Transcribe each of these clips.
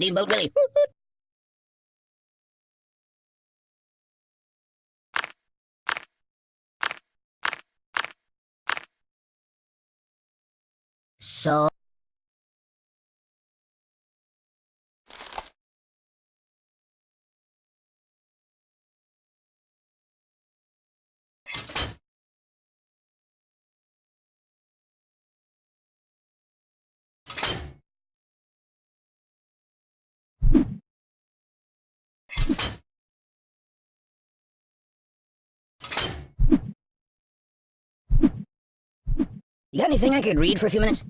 Steamboat Willie. So... You got anything I could read for a few minutes?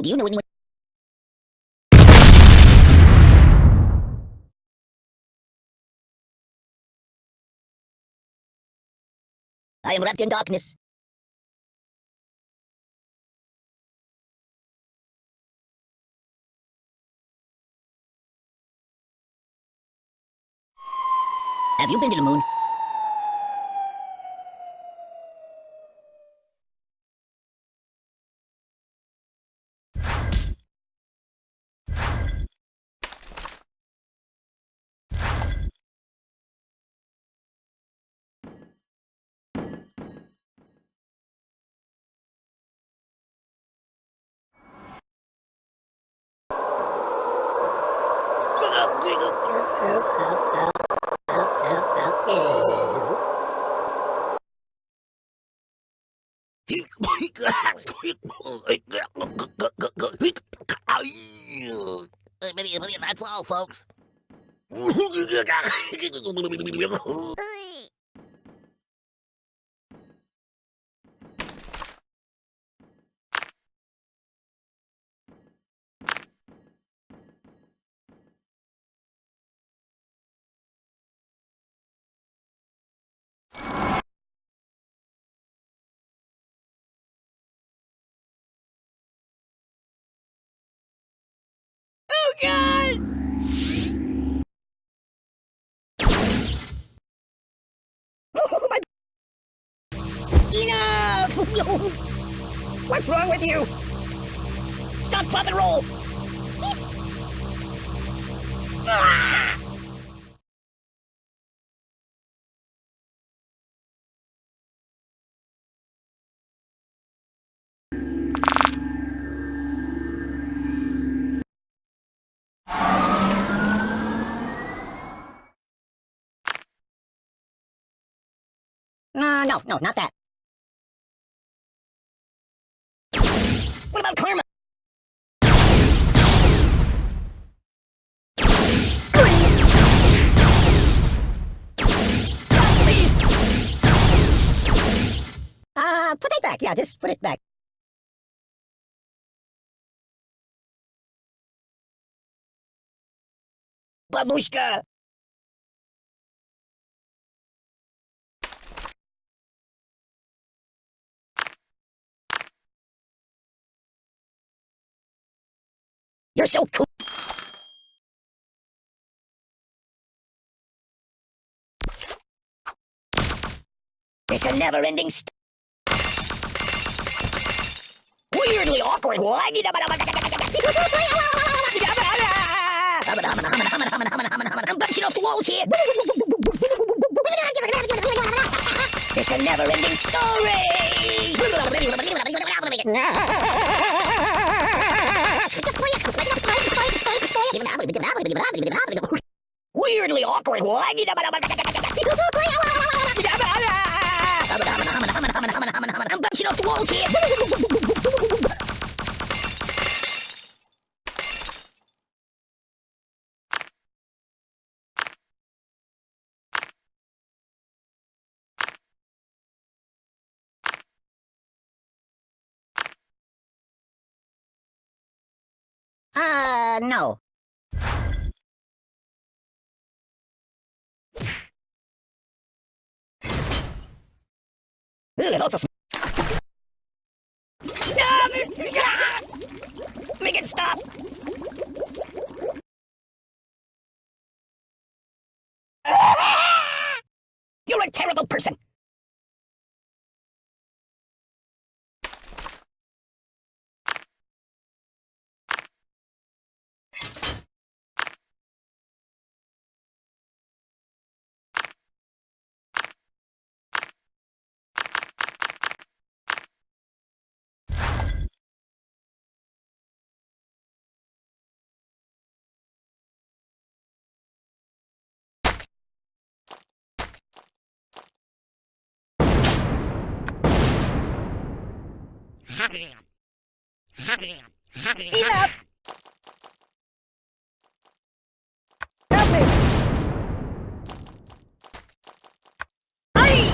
Do you know anyone? I am wrapped in darkness. Have you been to the moon? That's all, folks. God! Enough! What's wrong with you? Stop, drop, and roll! Ah! No, no, no, not that. What about karma? Uh, put it back. Yeah, just put it back. Babushka! You're so cool. It's a never-ending st- Weirdly awkward. I'm bouncing off the walls here. It's a never-ending story. Weirdly awkward. I'm bouncing off the walls here. Uh, no. It also Make it stop! Ah! You're a terrible person! Enough! Help me! Aye!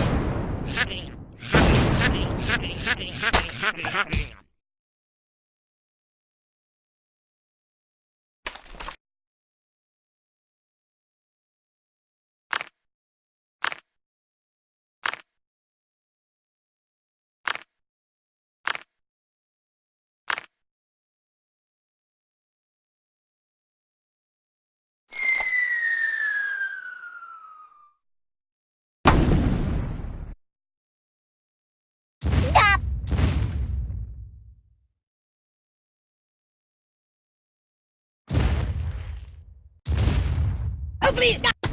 Please, stop!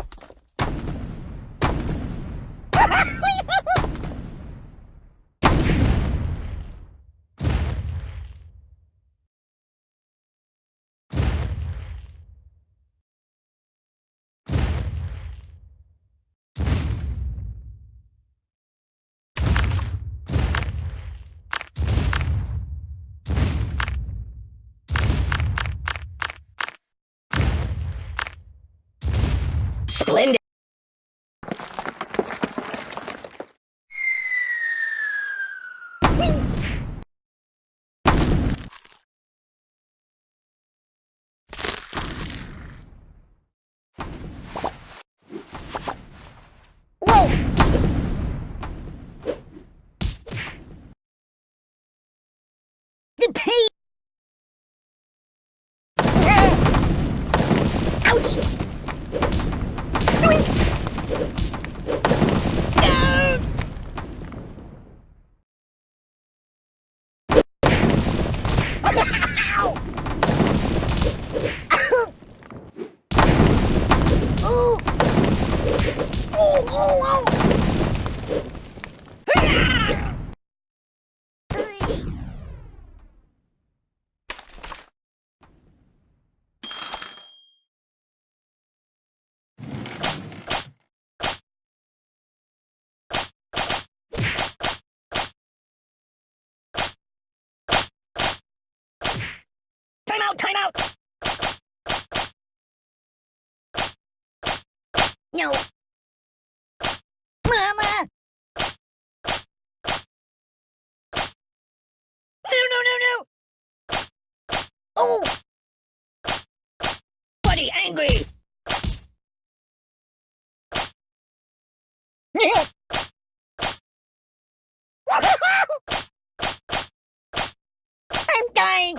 Splendid! The pain! Time out, time out! No. Mama! No, no, no, no! Oh! Buddy, angry! I'm dying!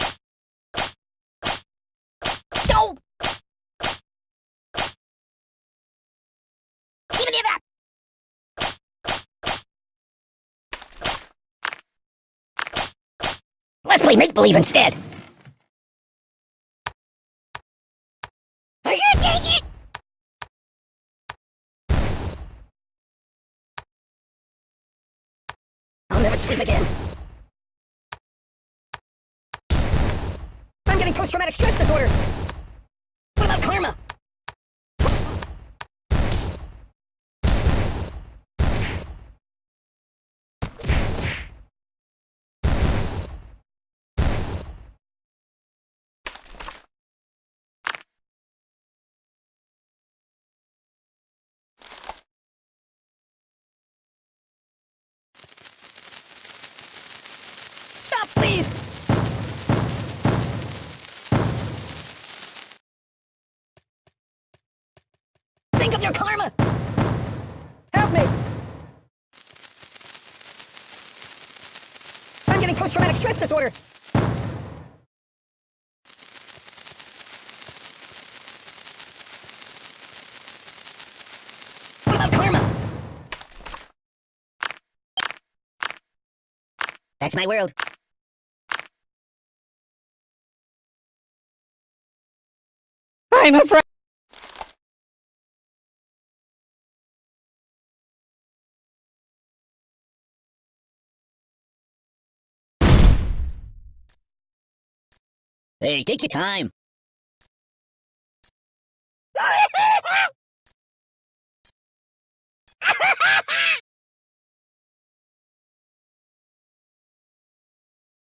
Let's play make-believe instead! post-traumatic stress disorder? What about karma? Stop, please! Post-traumatic stress disorder! What about karma? That's my world. I'm afraid. Hey, take your time.